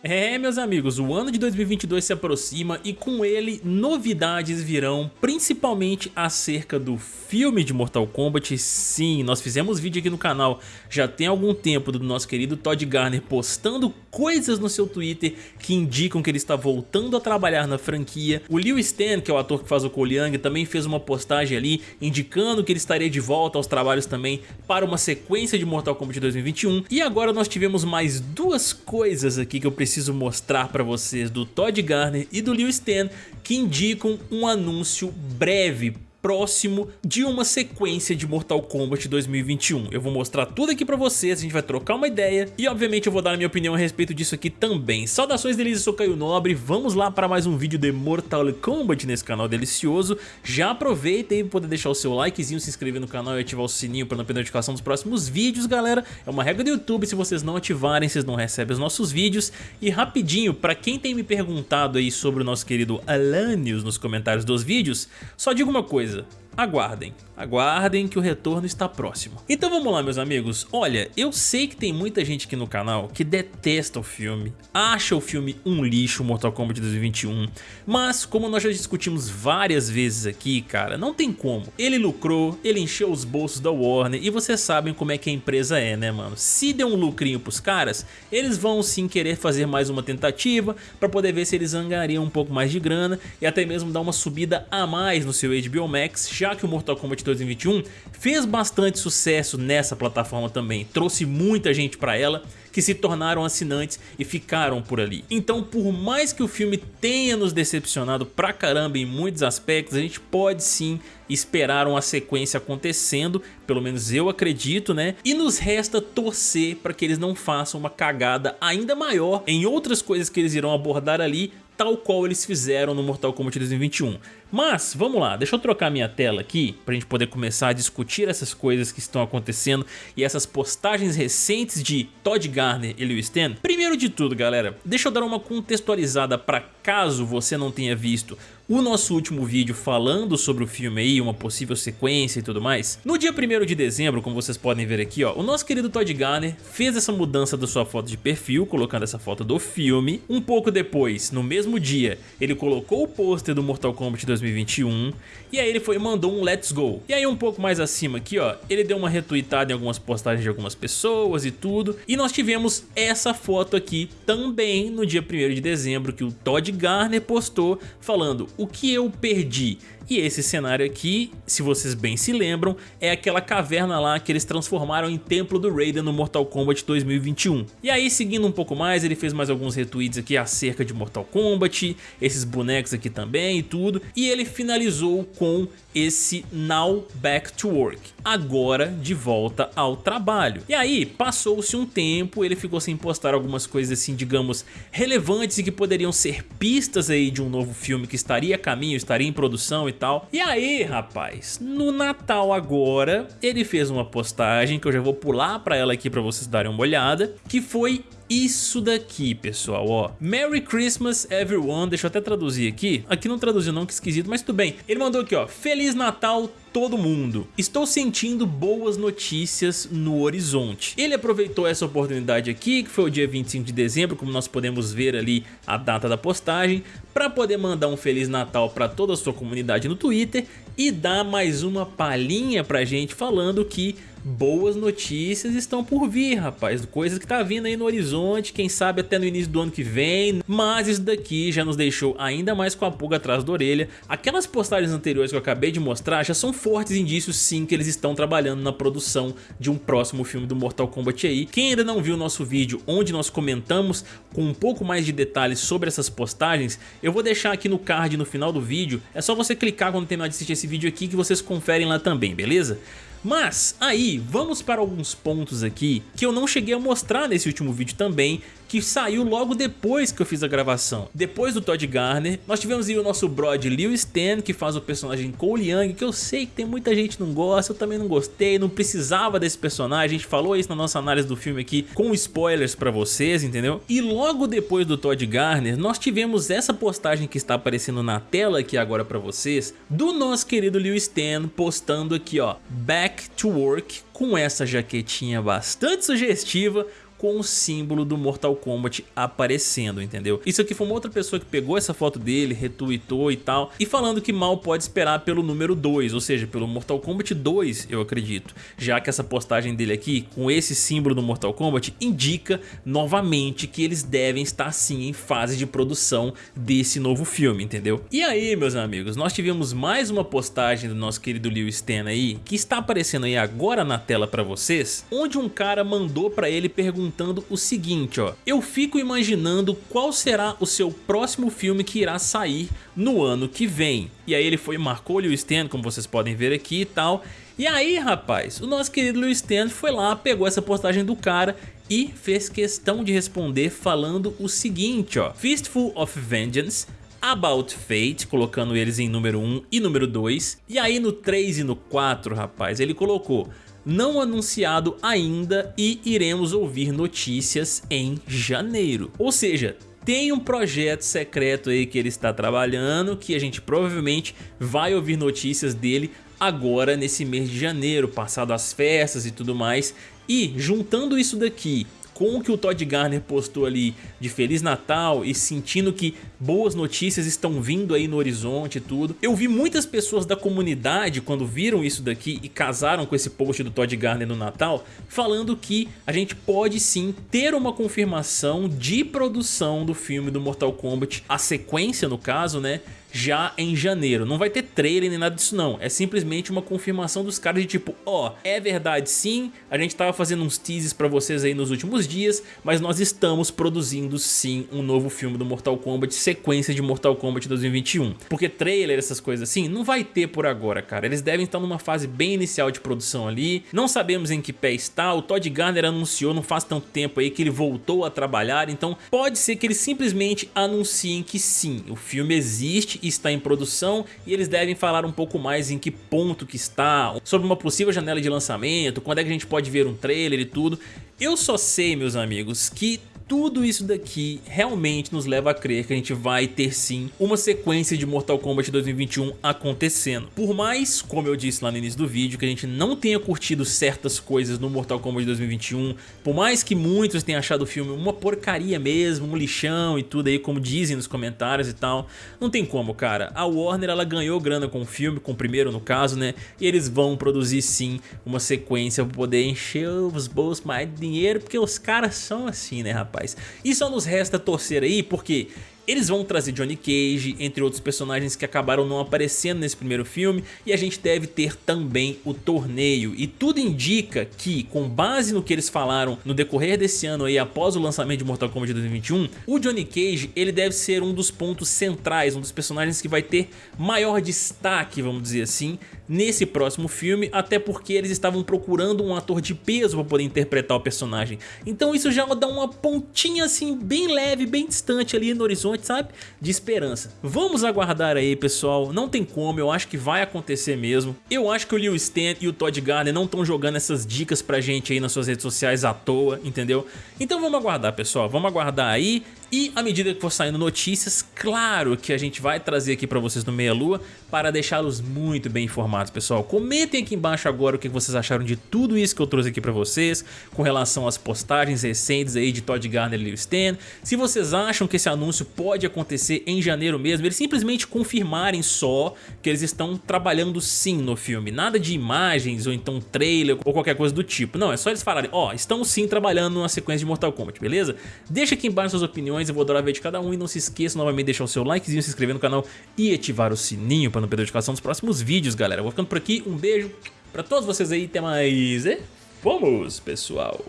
É, meus amigos, o ano de 2022 se aproxima e com ele novidades virão, principalmente acerca do filme de Mortal Kombat. Sim, nós fizemos vídeo aqui no canal já tem algum tempo do nosso querido Todd Garner postando coisas no seu Twitter que indicam que ele está voltando a trabalhar na franquia. O Liu Stan, que é o ator que faz o Young, também fez uma postagem ali indicando que ele estaria de volta aos trabalhos também para uma sequência de Mortal Kombat 2021. E agora nós tivemos mais duas coisas aqui que eu preciso preciso mostrar para vocês do Todd Garner e do Liu Stan que indicam um anúncio breve próximo de uma sequência de Mortal Kombat 2021. Eu vou mostrar tudo aqui pra vocês, a gente vai trocar uma ideia e obviamente eu vou dar a minha opinião a respeito disso aqui também. Saudações delícias, sou Caio Nobre, vamos lá para mais um vídeo de Mortal Kombat nesse canal delicioso. Já aproveita aí para poder deixar o seu likezinho, se inscrever no canal e ativar o sininho para não perder notificação dos próximos vídeos, galera. É uma regra do YouTube, se vocês não ativarem, vocês não recebem os nossos vídeos. E rapidinho, para quem tem me perguntado aí sobre o nosso querido Alanios nos comentários dos vídeos, só digo uma coisa, coisa, aguardem. Aguardem que o retorno está próximo. Então vamos lá meus amigos, olha, eu sei que tem muita gente aqui no canal que detesta o filme, acha o filme um lixo Mortal Kombat 2021, mas como nós já discutimos várias vezes aqui, cara, não tem como. Ele lucrou, ele encheu os bolsos da Warner e vocês sabem como é que a empresa é, né mano? Se der um lucrinho pros caras, eles vão sim querer fazer mais uma tentativa para poder ver se eles angariam um pouco mais de grana e até mesmo dar uma subida a mais no seu HBO Max, já que o Mortal Kombat 2021 fez bastante sucesso nessa plataforma também, trouxe muita gente para ela que se tornaram assinantes e ficaram por ali. Então por mais que o filme tenha nos decepcionado pra caramba em muitos aspectos, a gente pode sim esperar uma sequência acontecendo, pelo menos eu acredito, né? E nos resta torcer para que eles não façam uma cagada ainda maior em outras coisas que eles irão abordar ali, tal qual eles fizeram no Mortal Kombat 2021. Mas, vamos lá, deixa eu trocar minha tela aqui pra gente poder começar a discutir essas coisas que estão acontecendo e essas postagens recentes de Todd Garner e Lewis Stan. Primeiro de tudo, galera, deixa eu dar uma contextualizada para caso você não tenha visto o nosso último vídeo falando sobre o filme aí, uma possível sequência e tudo mais. No dia 1 de dezembro, como vocês podem ver aqui, ó, o nosso querido Todd Garner fez essa mudança da sua foto de perfil, colocando essa foto do filme. Um pouco depois, no mesmo dia, ele colocou o pôster do Mortal Kombat 2021 e aí ele foi mandou um Let's Go. E aí um pouco mais acima aqui, ó, ele deu uma retweetada em algumas postagens de algumas pessoas e tudo. E nós tivemos essa foto aqui também no dia 1 de dezembro que o Todd Garner postou falando o que eu perdi e esse cenário aqui, se vocês bem se lembram, é aquela caverna lá que eles transformaram em Templo do Raiden no Mortal Kombat 2021. E aí, seguindo um pouco mais, ele fez mais alguns retweets aqui acerca de Mortal Kombat, esses bonecos aqui também e tudo. E ele finalizou com esse Now Back to Work, agora de volta ao trabalho. E aí, passou-se um tempo, ele ficou sem postar algumas coisas assim, digamos, relevantes e que poderiam ser pistas aí de um novo filme que estaria a caminho, estaria em produção e tal. E aí, rapaz, no Natal agora, ele fez uma postagem que eu já vou pular pra ela aqui pra vocês darem uma olhada, que foi isso daqui, pessoal, ó. Merry Christmas everyone, deixa eu até traduzir aqui. Aqui não traduziu não, que esquisito, mas tudo bem. Ele mandou aqui, ó, Feliz Natal todo mundo. Estou sentindo boas notícias no horizonte. Ele aproveitou essa oportunidade aqui, que foi o dia 25 de dezembro, como nós podemos ver ali a data da postagem, para poder mandar um Feliz Natal para toda a sua comunidade no Twitter e dar mais uma palhinha pra gente falando que boas notícias estão por vir, rapaz. Coisas que tá vindo aí no horizonte, quem sabe até no início do ano que vem. Mas isso daqui já nos deixou ainda mais com a pulga atrás da orelha. Aquelas postagens anteriores que eu acabei de mostrar já são fortes indícios sim que eles estão trabalhando na produção de um próximo filme do Mortal Kombat aí. Quem ainda não viu o nosso vídeo onde nós comentamos com um pouco mais de detalhes sobre essas postagens, eu vou deixar aqui no card no final do vídeo. É só você clicar quando terminar de assistir esse vídeo aqui que vocês conferem lá também, beleza? Mas aí, vamos para alguns pontos aqui que eu não cheguei a mostrar nesse último vídeo também, que saiu logo depois que eu fiz a gravação. Depois do Todd Garner, nós tivemos aí o nosso brod Liu Stan, que faz o personagem Cole Young, que eu sei que tem muita gente que não gosta, eu também não gostei, não precisava desse personagem, a gente falou isso na nossa análise do filme aqui, com spoilers pra vocês, entendeu? E logo depois do Todd Garner, nós tivemos essa postagem que está aparecendo na tela aqui agora pra vocês, do nosso querido Liu Stan postando aqui ó, Back to Work, com essa jaquetinha bastante sugestiva, com o símbolo do Mortal Kombat aparecendo, entendeu? Isso aqui foi uma outra pessoa que pegou essa foto dele, retweetou e tal, e falando que mal pode esperar pelo número 2, ou seja, pelo Mortal Kombat 2, eu acredito, já que essa postagem dele aqui, com esse símbolo do Mortal Kombat, indica novamente que eles devem estar sim em fase de produção desse novo filme, entendeu? E aí, meus amigos, nós tivemos mais uma postagem do nosso querido Liu Stan aí, que está aparecendo aí agora na tela para vocês, onde um cara mandou para ele perguntando o seguinte, ó, eu fico imaginando qual será o seu próximo filme que irá sair no ano que vem. E aí ele foi marcou o Stan, como vocês podem ver aqui e tal, e aí, rapaz, o nosso querido Lewis Stan foi lá, pegou essa postagem do cara e fez questão de responder falando o seguinte, ó. Fistful of Vengeance About Fate, colocando eles em número 1 e número 2. E aí no 3 e no 4, rapaz, ele colocou não anunciado ainda e iremos ouvir notícias em janeiro. Ou seja, tem um projeto secreto aí que ele está trabalhando, que a gente provavelmente vai ouvir notícias dele agora nesse mês de janeiro, passado as festas e tudo mais. E juntando isso daqui com o que o Todd Garner postou ali de Feliz Natal e sentindo que boas notícias estão vindo aí no horizonte e tudo. Eu vi muitas pessoas da comunidade quando viram isso daqui e casaram com esse post do Todd Garner no Natal, falando que a gente pode sim ter uma confirmação de produção do filme do Mortal Kombat, a sequência no caso, né? Já em janeiro. Não vai ter trailer nem nada disso não, é simplesmente uma confirmação dos caras de tipo, ó, oh, é verdade sim, a gente tava fazendo uns teases pra vocês aí nos últimos dias, mas nós estamos produzindo sim um novo filme do Mortal Kombat, sequência de Mortal Kombat 2021. Porque trailer, essas coisas assim, não vai ter por agora, cara. Eles devem estar numa fase bem inicial de produção ali, não sabemos em que pé está, o Todd Garner anunciou não faz tanto tempo aí que ele voltou a trabalhar, então pode ser que eles simplesmente anunciem que sim, o filme existe está em produção e eles devem falar um pouco mais em que ponto que está, sobre uma possível janela de lançamento, quando é que a gente pode ver um trailer e tudo. Eu só sei, meus amigos, que tudo isso daqui realmente nos leva a crer que a gente vai ter sim uma sequência de Mortal Kombat 2021 acontecendo. Por mais, como eu disse lá no início do vídeo, que a gente não tenha curtido certas coisas no Mortal Kombat 2021, por mais que muitos tenham achado o filme uma porcaria mesmo, um lixão e tudo aí, como dizem nos comentários e tal, não tem como, cara. A Warner, ela ganhou grana com o filme, com o primeiro no caso, né? E eles vão produzir sim uma sequência pra poder encher os bolsos mais de dinheiro, porque os caras são assim, né, rapaz? Rapaz. E só nos resta torcer aí, porque eles vão trazer Johnny Cage, entre outros personagens que acabaram não aparecendo nesse primeiro filme, e a gente deve ter também o torneio. E tudo indica que, com base no que eles falaram no decorrer desse ano aí, após o lançamento de Mortal Kombat 2021, o Johnny Cage ele deve ser um dos pontos centrais, um dos personagens que vai ter maior destaque, vamos dizer assim, nesse próximo filme, até porque eles estavam procurando um ator de peso para poder interpretar o personagem. Então isso já dá uma pontinha assim, bem leve, bem distante ali no horizonte sabe? De esperança. Vamos aguardar aí, pessoal. Não tem como, eu acho que vai acontecer mesmo. Eu acho que o Liu Stan e o Todd Garner não estão jogando essas dicas pra gente aí nas suas redes sociais à toa, entendeu? Então vamos aguardar, pessoal. Vamos aguardar aí. E à medida que for saindo notícias, claro que a gente vai trazer aqui para vocês no Meia Lua para deixá-los muito bem informados, pessoal. Comentem aqui embaixo agora o que vocês acharam de tudo isso que eu trouxe aqui para vocês, com relação às postagens recentes aí de Todd Garner e Lil Stan. Se vocês acham que esse anúncio pode acontecer em janeiro mesmo, eles simplesmente confirmarem só que eles estão trabalhando sim no filme. Nada de imagens ou então trailer ou qualquer coisa do tipo. Não, é só eles falarem, ó, oh, estão sim trabalhando numa sequência de Mortal Kombat, beleza? Deixa aqui embaixo suas opiniões eu vou adorar ver de cada um e não se esqueça novamente de deixar o seu likezinho, se inscrever no canal e ativar o sininho para não perder a notificação dos próximos vídeos, galera. vou ficando por aqui, um beijo pra todos vocês aí, até mais e vamos, pessoal!